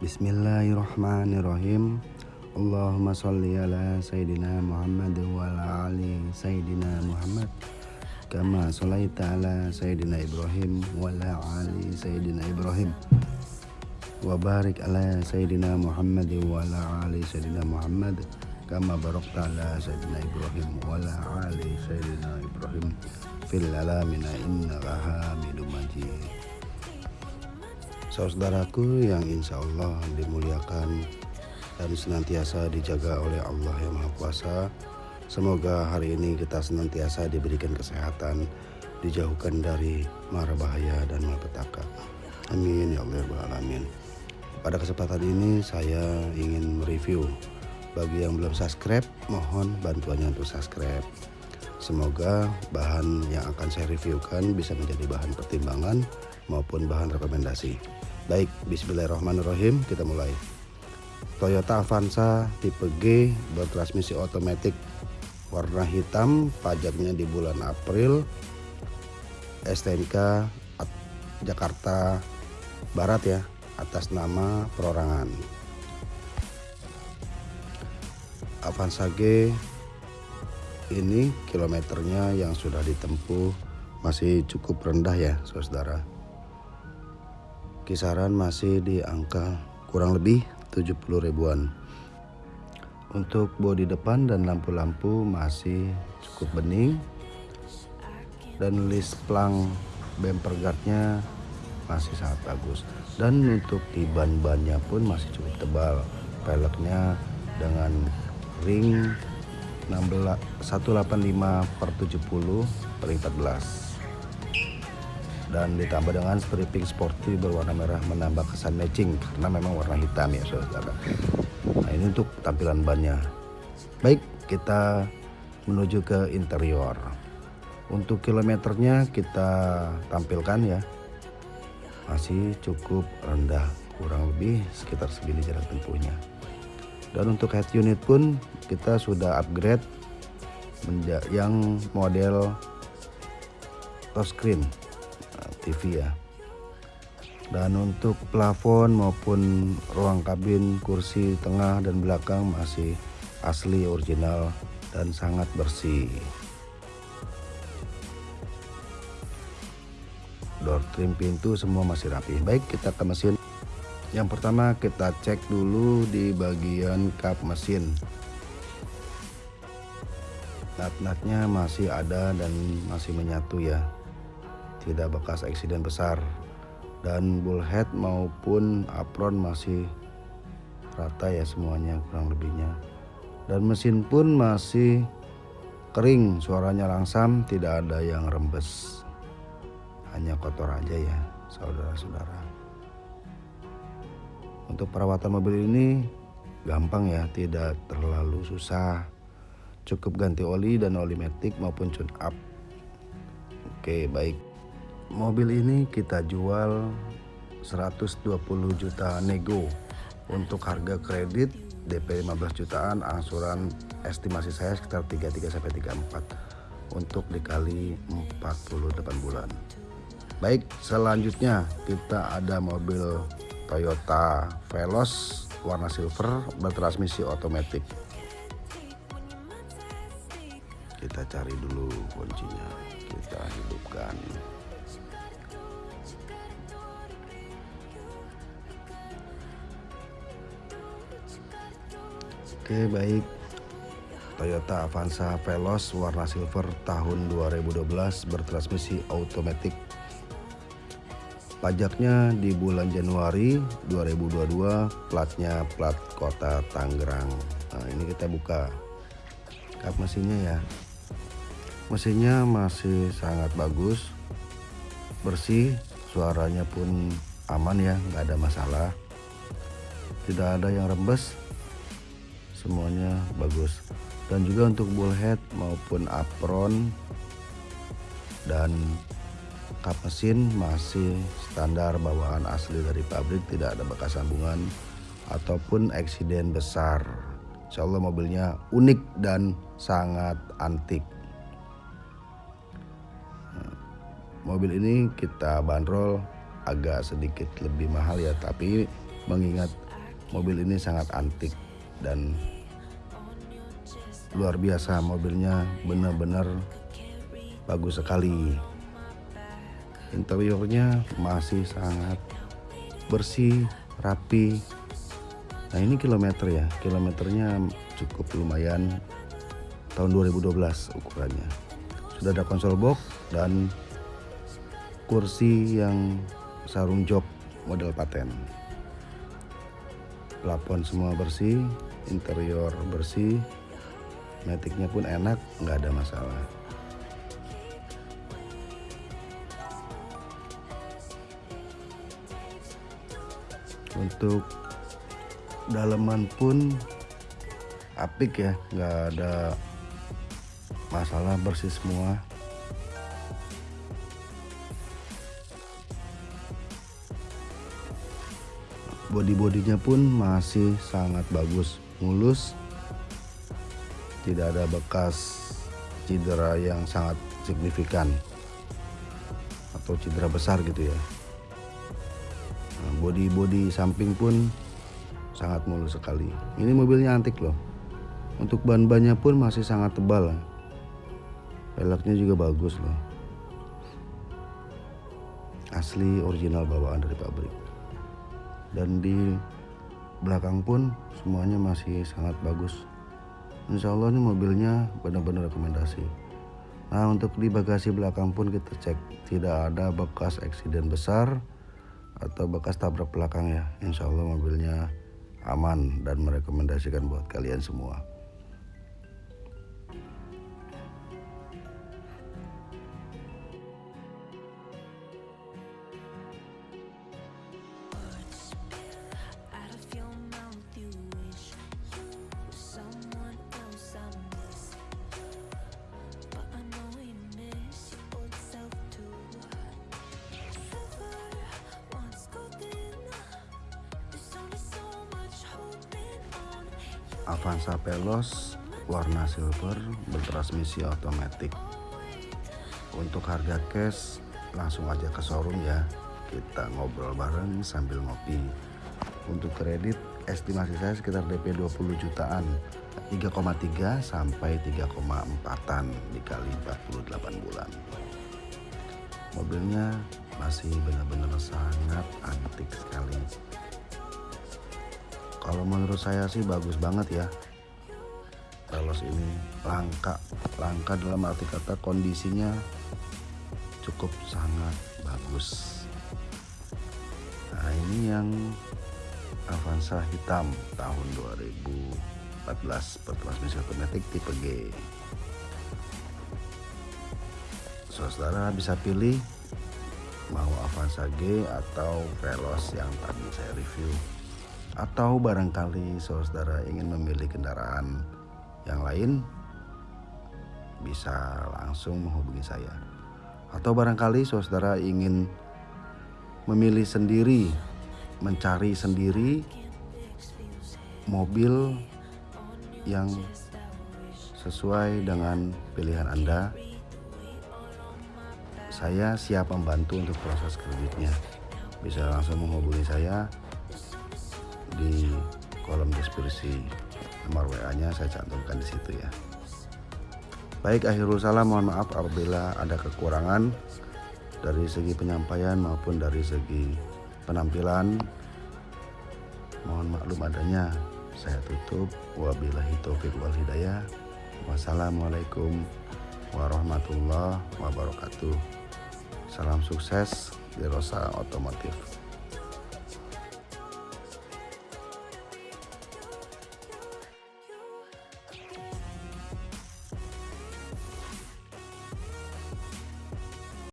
Bismillahirrahmanirrahim. Allahumma salli ala Sayyidina Muhammad wa ala ali Sayyidina Muhammad. Kama salaita ala Sayyidina Ibrahim wa ala ali Sayyidina Ibrahim. Wa barik ala Sayyidina Muhammad wa ala ali Sayyidina Muhammad. Kama barakta ala Sayyidina Ibrahim wa ala ali Sayyidina Ibrahim. Fil alamina innaka hamidum majid Saudaraku yang insya Allah dimuliakan dan senantiasa dijaga oleh Allah yang Maha Kuasa. Semoga hari ini kita senantiasa diberikan kesehatan, dijauhkan dari mara bahaya dan malapetaka. Amin ya Allah ya alamin. Pada kesempatan ini saya ingin mereview bagi yang belum subscribe mohon bantuannya untuk subscribe. Semoga bahan yang akan saya reviewkan bisa menjadi bahan pertimbangan maupun bahan rekomendasi. Baik, bismillahirrahmanirrahim, kita mulai. Toyota Avanza tipe G bertransmisi otomatis warna hitam, pajaknya di bulan April. STNK Jakarta Barat ya, atas nama perorangan. Avanza G ini kilometernya yang sudah ditempuh masih cukup rendah ya saudara kisaran masih di angka kurang lebih 70 ribuan. Untuk bodi depan dan lampu-lampu masih cukup bening. Dan list plang bumper guardnya masih sangat bagus. Dan untuk di ban-bannya pun masih cukup tebal. Peleknya dengan ring 16, 185 per 70 per 14 dan ditambah dengan stripping sporty berwarna merah menambah kesan matching karena memang warna hitam ya saudara. Nah ini untuk tampilan bannya. Baik kita menuju ke interior. Untuk kilometernya kita tampilkan ya. Masih cukup rendah kurang lebih sekitar segini jarak tempuhnya. Dan untuk head unit pun kita sudah upgrade yang model touchscreen TV ya. Dan untuk plafon maupun ruang kabin kursi tengah dan belakang masih asli original dan sangat bersih. Door trim pintu semua masih rapi. Baik kita ke mesin. Yang pertama kita cek dulu di bagian kap mesin. Nat-natnya masih ada dan masih menyatu ya tidak bekas eksiden besar. Dan bullhead maupun apron masih rata ya semuanya kurang lebihnya. Dan mesin pun masih kering suaranya langsam tidak ada yang rembes. Hanya kotor aja ya saudara-saudara. Untuk perawatan mobil ini gampang ya tidak terlalu susah. Cukup ganti oli dan oli metik maupun tune up. Oke baik mobil ini kita jual 120 juta nego. Untuk harga kredit DP 15 jutaan angsuran estimasi saya sekitar 33 sampai 34 untuk dikali 48 bulan. Baik selanjutnya kita ada mobil Toyota Veloz warna silver bertransmisi otomatis. Kita cari dulu kuncinya. Kita hidupkan Oke baik. Toyota Avanza Veloz warna silver tahun 2012 bertransmisi otomatis pajaknya di bulan Januari 2022 platnya plat kota Tangerang. Nah ini kita buka. Kap mesinnya ya. Mesinnya masih sangat bagus. Bersih suaranya pun aman ya nggak ada masalah. Tidak ada yang rembes semuanya bagus. Dan juga untuk bullhead maupun apron dan kap mesin masih standar bawaan asli dari pabrik tidak ada bekas sambungan ataupun eksiden besar. Insya Allah mobilnya unik dan sangat antik. Mobil ini kita bandrol agak sedikit lebih mahal ya tapi mengingat mobil ini sangat antik dan luar biasa mobilnya benar-benar bagus sekali. Interiornya masih sangat bersih rapi. Nah ini kilometer ya. Kilometernya cukup lumayan tahun 2012 ukurannya. Sudah ada konsol box dan kursi yang sarung jok model paten. Plafon semua bersih interior bersih metiknya pun enak nggak ada masalah. Untuk daleman pun apik ya nggak ada masalah bersih semua. Body-bodinya pun masih sangat bagus mulus tidak ada bekas cedera yang sangat signifikan atau cedera besar gitu ya. Nah, body-body samping pun sangat mulus sekali. Ini mobilnya antik loh. Untuk ban-bannya pun masih sangat tebal. Velgnya juga bagus loh. Asli original bawaan dari pabrik. Dan di belakang pun semuanya masih sangat bagus. Insya Allah ini mobilnya benar-benar rekomendasi. Nah untuk di bagasi belakang pun kita cek tidak ada bekas eksiden besar atau bekas tabrak belakang ya. Insya Allah mobilnya aman dan merekomendasikan buat kalian semua Avanza Veloz warna silver bertransmisi otomatis. Untuk harga cash langsung aja ke showroom ya. Kita ngobrol bareng sambil ngopi. Untuk kredit estimasi saya sekitar DP 20 jutaan. 3,3 sampai 3,4an dikali 48 bulan. Mobilnya masih benar-benar sangat antik sekali kalau menurut saya sih bagus banget ya. Veloz ini langka langka dalam arti kata kondisinya cukup sangat bagus. Nah ini yang Avanza hitam tahun 2014 bertransmisi otomatis tipe G. Saudara bisa pilih mau Avanza G atau Veloz yang tadi saya review atau barangkali saudara ingin memilih kendaraan yang lain bisa langsung menghubungi saya. Atau barangkali saudara ingin memilih sendiri mencari sendiri mobil yang sesuai dengan pilihan Anda saya siap membantu untuk proses kreditnya. Bisa langsung menghubungi saya di kolom deskripsi nomor WA-nya saya cantumkan di situ ya. Baik, akhirul salam mohon maaf apabila ada kekurangan dari segi penyampaian maupun dari segi penampilan. Mohon maklum adanya. Saya tutup. Wabillahi taufik wal hidayah. Wassalamualaikum warahmatullahi wabarakatuh. Salam sukses di Rosa Otomotif.